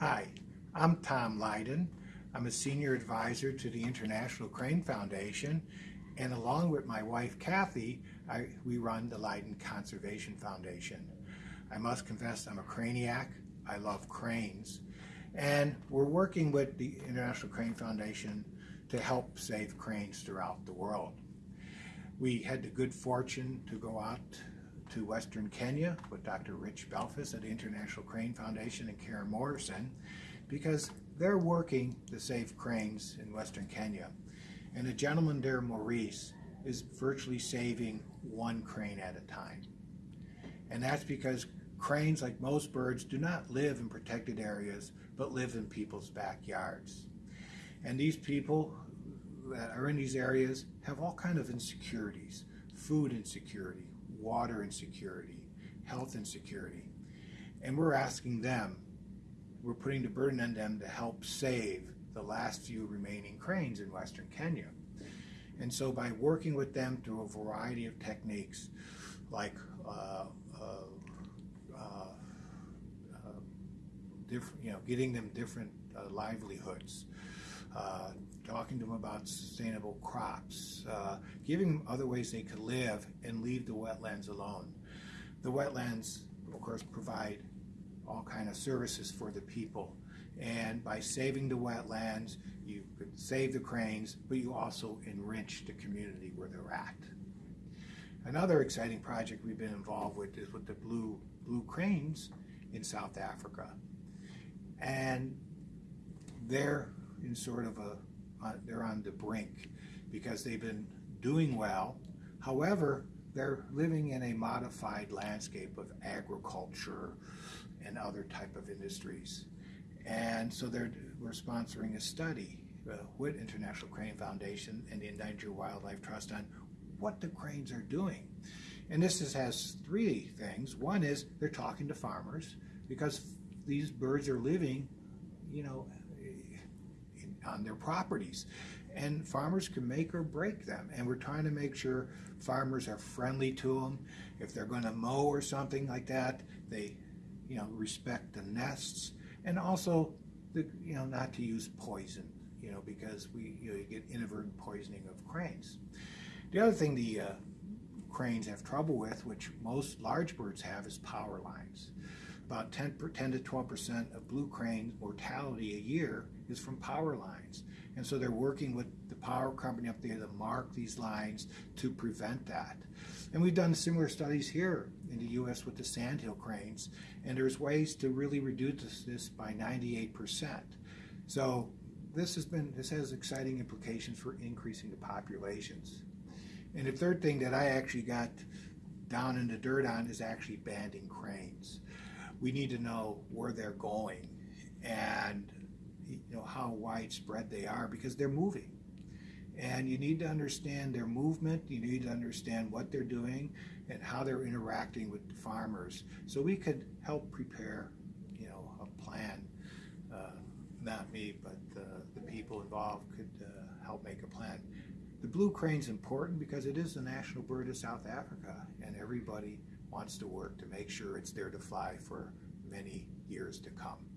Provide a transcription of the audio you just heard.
Hi, I'm Tom Lydon. I'm a senior advisor to the International Crane Foundation, and along with my wife Kathy, I, we run the Lydon Conservation Foundation. I must confess I'm a craniac. I love cranes. And we're working with the International Crane Foundation to help save cranes throughout the world. We had the good fortune to go out to Western Kenya with Dr. Rich Beilfuss at the International Crane Foundation and Karen Morrison because they're working to save cranes in Western Kenya. And a gentleman there, Maurice, is virtually saving one crane at a time. And that's because cranes, like most birds, do not live in protected areas, but live in people's backyards. And these people that are in these areas have all kind of insecurities, food insecurity, water insecurity, health insecurity. And we're asking them, we're putting the burden on them to help save the last few remaining cranes in Western Kenya. And so by working with them through a variety of techniques, like uh, uh, uh, uh different, you know, getting them different uh, livelihoods, uh, talking to them about sustainable crops, uh, giving them other ways they could live and leave the wetlands alone. The wetlands, of course, provide all kind of services for the people. And by saving the wetlands, you could save the cranes, but you also enrich the community where they're at. Another exciting project we've been involved with is with the blue, blue cranes in South Africa. And they're in sort of a uh, they're on the brink because they've been doing well. However, they're living in a modified landscape of agriculture and other type of industries. And so they're, we're sponsoring a study uh, with International Crane Foundation and the Endangered Wildlife Trust on what the cranes are doing. And this is, has three things. One is they're talking to farmers because these birds are living, you know, on their properties. And farmers can make or break them. And we're trying to make sure farmers are friendly to them. If they're going to mow or something like that, they, you know, respect the nests. And also, the, you know, not to use poison, you know, because we you, know, you get inadvertent poisoning of cranes. The other thing the uh, cranes have trouble with, which most large birds have, is power lines. About 10, 10 to 12% of blue crane mortality a year is from power lines. And so they're working with the power company up there to mark these lines to prevent that. And we've done similar studies here in the U.S. with the sandhill cranes, and there's ways to really reduce this by 98%. So this has been this has exciting implications for increasing the populations. And the third thing that I actually got down in the dirt on is actually banding cranes we need to know where they're going and you know how widespread they are because they're moving. And you need to understand their movement you need to understand what they're doing and how they're interacting with the farmers. So we could help prepare you know a plan uh, not me but uh, the people involved could uh, help make a plan. The blue crane is important because it is the national bird of South Africa and everybody wants to work to make sure it's there to fly for many years to come.